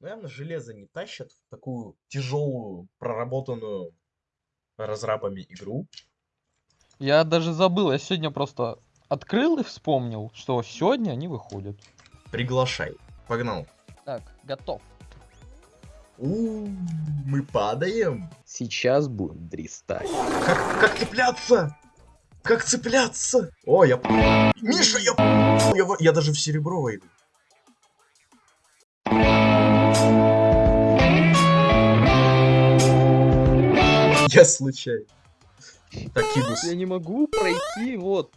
Ну, явно железо не тащат в такую тяжелую, проработанную разрабами игру. Я даже забыл, я сегодня просто открыл и вспомнил, что сегодня они выходят. Приглашай. Погнал. Так, готов. У, мы падаем. Сейчас будем дристать. Как, как цепляться? Как цепляться? О, я... Миша, я... Я, я даже в серебро войду. Я случайно. Так, Кидус. Я не могу пройти, вот,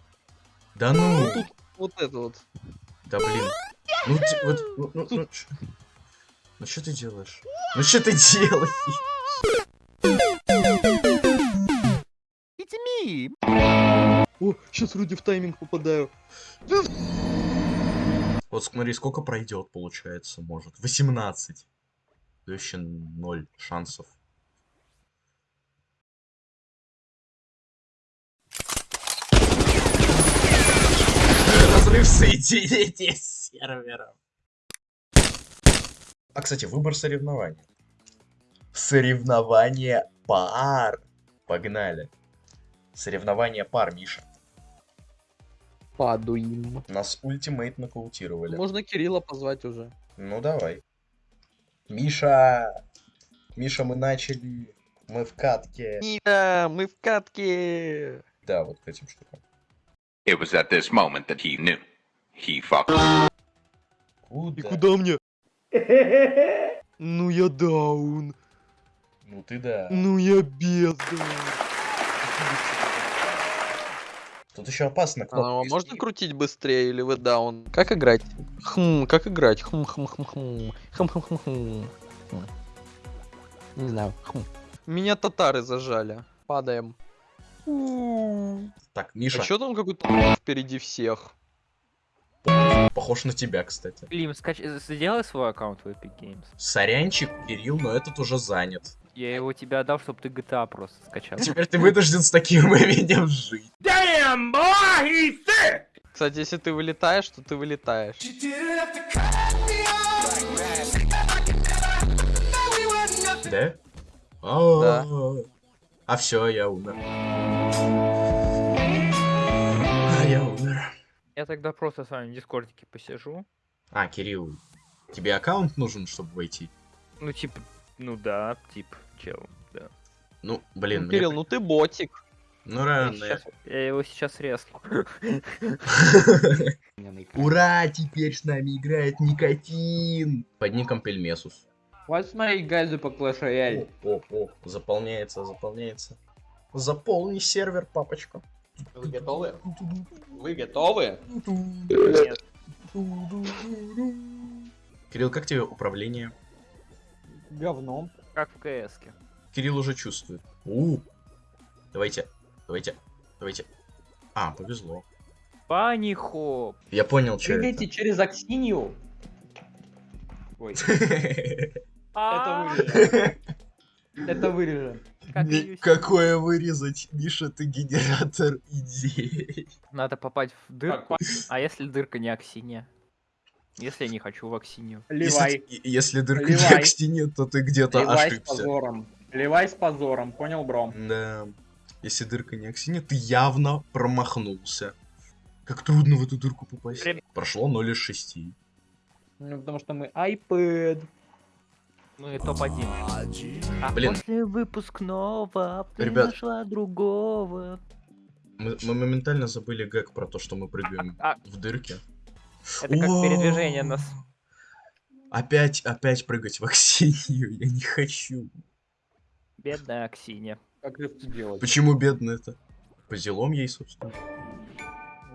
Да ну. вот тут, вот это вот. Да блин. Ну, ти- вот, ну, ну, ну, чё- ну что ты делаешь? Ну что ты делаешь? О, сейчас вроде в тайминг попадаю. Вот смотри, сколько пройдет, получается, может. 18. То еще 0 шансов. Разрыв соединения с сервером. А, кстати, выбор соревнований. Соревнование пар. Погнали. Соревнование пар, Миша. Падуем. Нас ультимейт нокаутировали. Можно Кирилла позвать уже. Ну давай. Миша! Миша, мы начали. Мы в катке. Миша, мы в катке. Да, вот к этим штукам. It was at this moment that he knew. He fucked. И Куда? куда мне? Ну я даун. Ну ты да. Ну я бездна. Тут еще опасно А, можно крутить быстрее или вы даун? Как играть? Хм, как играть? Хм, хм, хм, хм. Хм, хм, хм, хм. Хм. Не знаю. Хм. Меня татары зажали. Падаем. Так, А Миша, чё там какой-то впереди всех? Похож на тебя, кстати. Клим, скач... сделай свой аккаунт в Epic Games. Сорянчик, Кирилл, но этот уже занят. Я его тебе отдал, чтобы ты GTA просто скачал. Теперь ты вынужден с таким именем жить. Кстати, если ты вылетаешь, то ты вылетаешь. Да? А, Да. А все, я умер. Я тогда просто с вами в дискордике посижу. А, Кирилл, тебе аккаунт нужен, чтобы войти? Ну, типа, ну да, тип, чел, да. Ну, блин, Ну, мне Кирилл, при- ну ты ботик. ну Я, рано. сейчас- я его сейчас резну. Ура, теперь с нами играет Никотин. Под ником Пельмесус. What's my guys по Clash Royale? О, о, о, заполняется, заполняется. Заполни сервер, папочка. Вы готовы? Вы готовы? Нет. Кирилл, как тебе управление? Говном. Как в КС-ке. Кирилл уже чувствует. У, давайте, давайте, давайте. А, повезло. Пани хоп. Я понял, что Прыгайте через Аксинью. Ой, А, вырежем. это вырежем. Как с- Какое вырезать? Миша, ты генератор идей. Надо попасть в дырку. А если дырка не Аксинья? Если я не хочу в Аксинью. Ливай. Если, если дырка не Ливай. к стене, то ты где-то Ливай с ошибся. позором. Ливай с позором, понял, бро? Да. Если дырка не стене, ты явно промахнулся. Как трудно в эту дырку попасть. Время. Прошло 0 из 6. Ну, потому что мы iPad. Ну и топ-1. А Блин. после выпускного ты Ребят. нашла другого. Мы, мы моментально забыли гэг про то, что мы прыгаем А, в дырке. это как передвижение нас. Опять, опять прыгать в Аксинью. Я не хочу. Бедная Аксинья. Как это делать? Почему бедно это? По делам ей, собственно.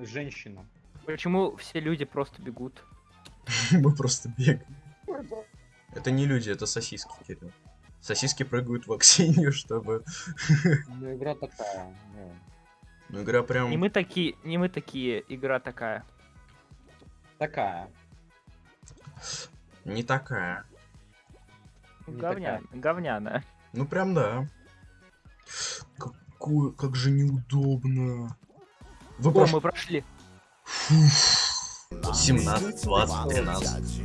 Женщина. Почему все люди просто бегут? Мы просто бегаем. Это не люди, это сосиски, Кирилл. Сосиски прыгают в Аксинью, чтобы... Ну, игра такая. ну. Ну, игра прям... Не мы такие, не мы такие, игра такая. Такая. Не такая. Не Говня... Говняная. Ну, прям да. Какое... Как же неудобно. Вы О, прош- мы прошли. Фуф. 17, 20, 13.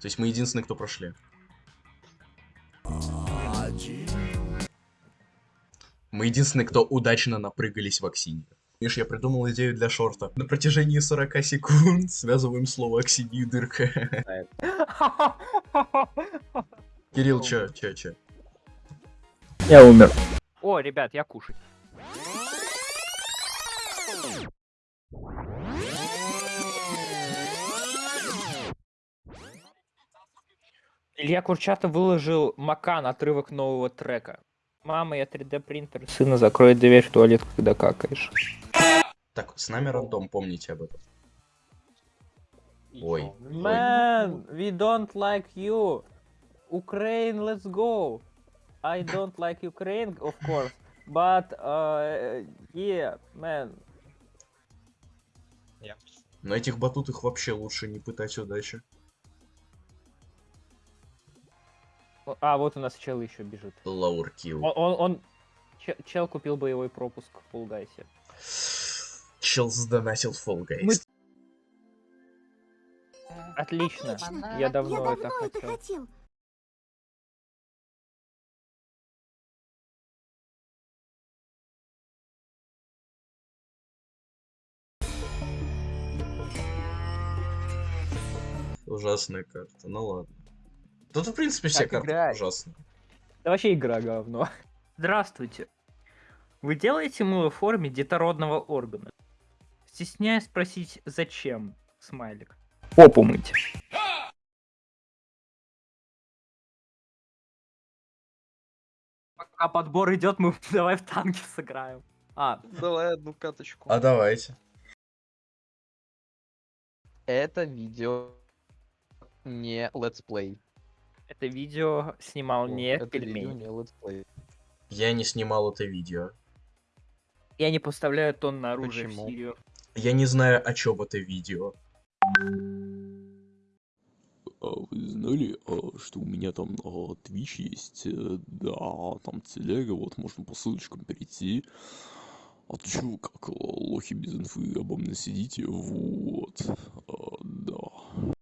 То есть мы единственные, кто прошли. Мы единственные, кто удачно напрыгались в Аксинье. Видишь, я придумал идею для шорта. На протяжении 40 секунд связываем слово Аксинья и дырка. Кирилл, чё, чё, чё? Я умер. О, ребят, я кушать. Илья Курчатов выложил Макан отрывок нового трека. Мама, я 3D принтер. Сына, закрой дверь в туалет, когда какаешь. Так, с нами рандом, помните об этом. Ой. Man, we don't like you. Ukraine, let's go. I don't like Ukraine, of course. But, uh, yeah, man. На этих батутах вообще лучше не пытать удачи. А, вот у нас чел еще бежит. Лауркил. Он, он, он- че- чел купил боевой пропуск в Пулгайсе. Чел сдонатил Guys. Мы- Отлично. Отлично. Я давно, Я это давно это хотел. хотел. Ужасная карта, ну ладно. Тут, в принципе, все Как карты играть? ужасные. Да вообще игра говно. Здравствуйте. Вы делаете мыло в форме детородного органа? Стесняюсь спросить, зачем? Смайлик. Попу мыть. Пока подбор идет, мы давай в танки сыграем. А, Давай одну каточку. А давайте. Это видео не летсплей. Это видео снимал не Это видео пельмень. не летсплей. Я не снимал это видео. Я не поставляю тонны оружия Почему? в Сирию. Я не знаю, о чем это видео. А вы знали, а, что у меня там на Twitch есть? Э, Да, там телега, вот можно по ссылочкам перейти. А то чё как э, лохи без инфы обо мне сидите? Вот. А,